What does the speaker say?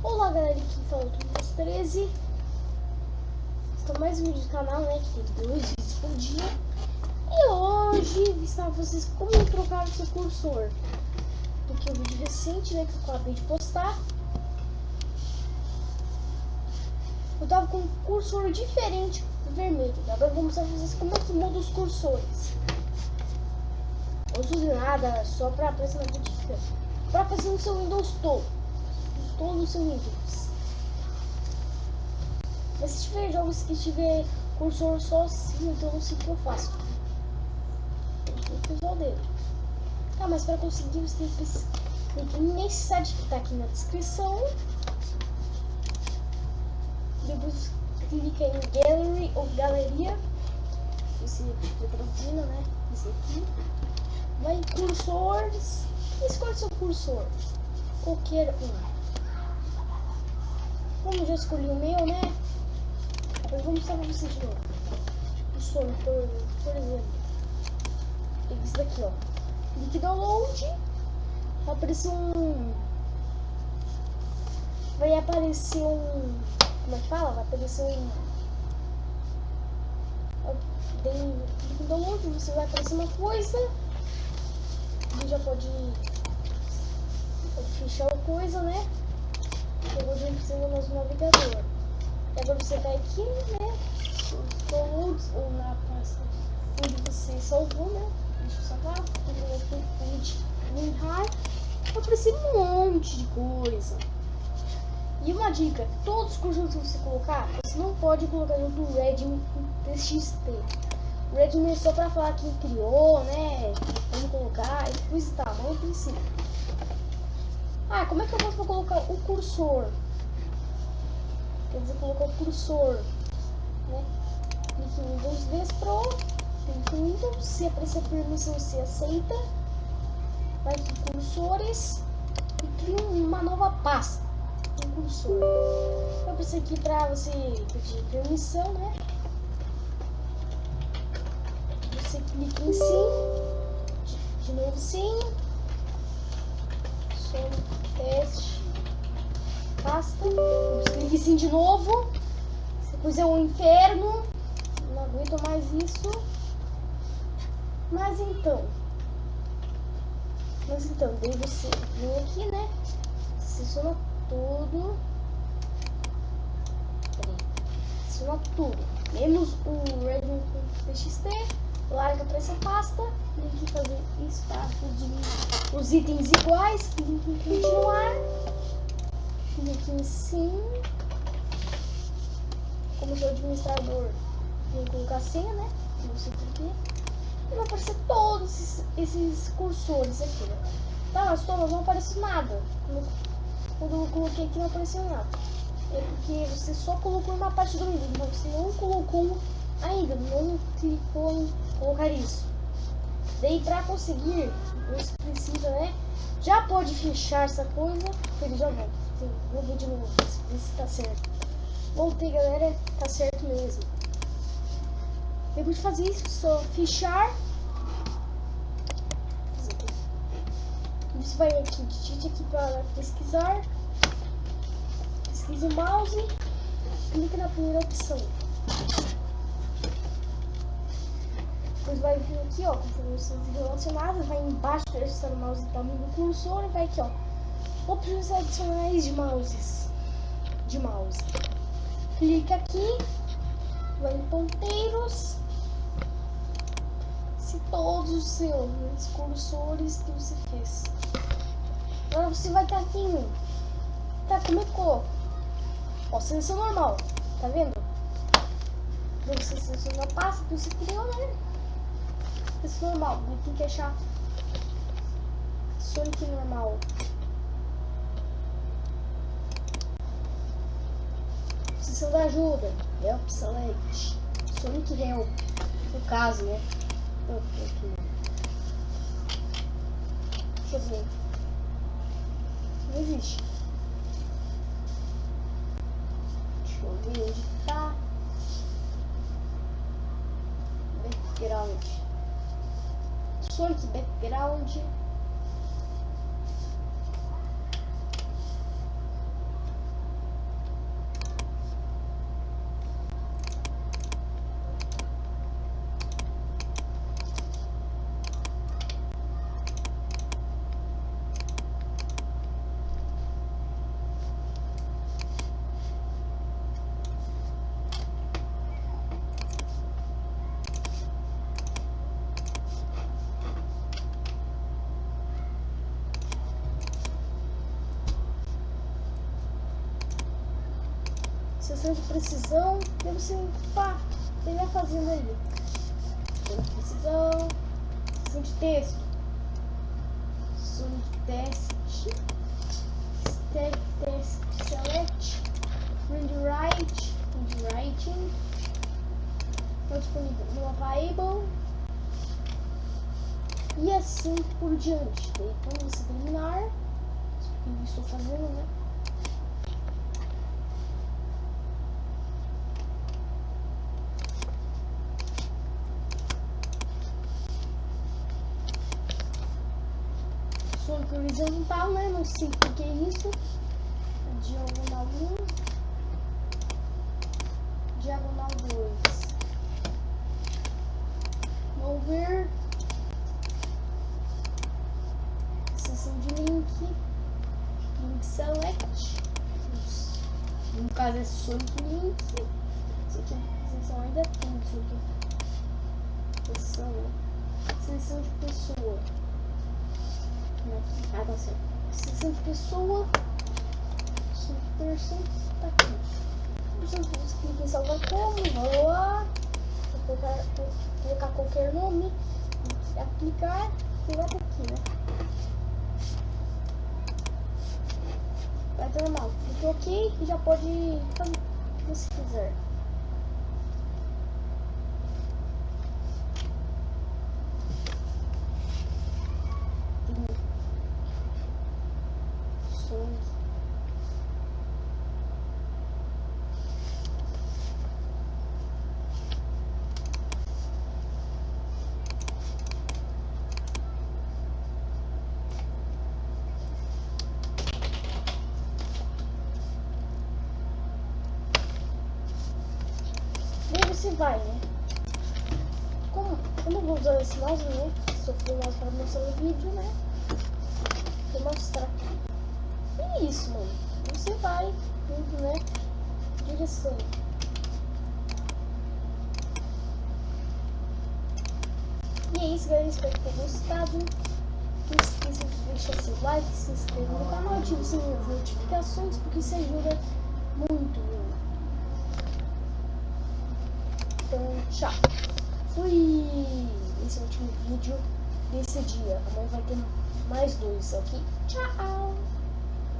Olá galera, aqui fala o Tumas 13 Estou mais um vídeo do canal, né, que tem dois vídeos por dia. E hoje vou ensinar vocês como trocar o seu cursor. Porque o vídeo recente, né, que eu acabei de postar Eu tava com um cursor diferente vermelho. Agora eu vou mostrar pra vocês como é que muda os cursores. Não uso nada, só pra aparecer na notificação Pra fazer no seu Windows todo Mas se tiver jogos que tiver cursor só assim, então não sei o que eu faço. Tem que usar o dedo. Tá, mas para conseguir você tem que, que nesse site que tá aqui na descrição. Depois clica em Gallery ou Galeria. Esse estiver traduzindo, né? Esse aqui. Vai em cursores. Escolhe seu cursor. Qualquer um. Como já escolhi o meu, né? Eu vou mostrar pra vocês de novo. O sono, por, por exemplo. Esse daqui, ó. Clique download. Vai aparecer um... Vai aparecer um... Como é que fala? Vai aparecer um... Clique download, você vai aparecer uma coisa. E já pode... Pode fechar a coisa, né? Hoje precisa do nosso navegador. E agora você vai aqui, né? Downloads ou na pasta onde você salvou, né? Deixa eu salvar. WinRAR. Aparecer um monte de coisa. E uma dica, todos os cursos que você colocar, você não pode colocar junto do Redmi TXT. O Redmi é só pra falar quem criou, né? Como colocar e coisa e tal, não precisa. Ah, como é que eu posso colocar o cursor? Quer dizer, colocar o cursor, né? Clique em Windows vezes Pro, clique em Windows, se aparecer permissão, você aceita. Vai aqui, cursores, e cria uma nova pasta, um cursor. Vai aparecer aqui para você pedir permissão, né? Você clica em sim, de novo sim, teste, pasta, clique sim de novo, depois é um inferno, não aguento mais isso, mas então, mas então, daí você. Vem aqui, né, seleciona tudo, seleciona tudo, menos o Redmi TXT, larga para essa pasta, tem que fazer espaço de os itens iguais, clique em continuar, clique em sim, como seu administrador, tem que colocar senha, né? Você clica e vai aparecer todos esses, esses cursores aqui, né? Tá, mas não apareceu nada. Quando eu coloquei aqui não apareceu nada. É porque você só colocou uma parte do mas você não colocou ainda, não clicou em colocar isso. Daí para conseguir, você precisa, né? Já pode fechar essa coisa. Ele já volta. Vou ver de novo, ver se tá certo. Voltei, galera. Tá certo mesmo. Depois de fazer isso, só fechar. Você vai aqui, digite aqui para pesquisar. Pesquise o mouse. Clique na primeira opção. Depois vai vir aqui, ó, configurações relacionadas, vai embaixo está o mouse tamanho do cursor e vai aqui, ó, opções adicionais de mouses, de mouse. Clica aqui, vai em ponteiros, se todos os seus cursores que você fez. Agora você vai estar aqui Tá, como é que coloca? Ó, seleção normal, tá vendo? Você seleciona a pasta que você criou, né? Isso normal, tem que achar Sonic normal. Precisando de ajuda. Help select. Sonic help. No caso, né? Deixa eu ver. Não existe. Deixa eu ver onde tá. Background. Sonic Background. Sessão de precisão. E você, pá, ele vai fazendo ali. Sessão de precisão. Sessão de texto. Sessão de teste. Step test select. Read write. Read writing. Não disponível no available. E assim por diante. Daí quando você terminar, eu estou fazendo, né? Sonic horizontal, né? Não sei o que é isso. Diagonal 1. Diagonal 2. Mover. Seção de link. Link select. No caso é Sonic Link. Isso aqui, seção ainda tem isso aqui. Seção, Seção de pessoa. Ah, tá certo. Seção de pessoa. Person. Tá aqui. Você clica em salvar como. Lá. Vou colocar, vou colocar qualquer nome. Aplicar. E vai aqui, né? Vai normal. Clique OK e já pode fazer o que você quiser. Você vai, né? Como, como eu vou usar esse mouse, né? Se eu for mouse para mostrar o vídeo, né? Vou mostrar. E isso, mano. Você vai, né? Direção. E é isso, galera. Espero que tenham gostado. Não esqueça de deixar seu like, se inscrever no canal, ative das notificações, porque isso ajuda muito, muito. Então, tchau. Fui! Esse é o último vídeo desse dia. Amanhã vai ter mais dois, ok? Tchau!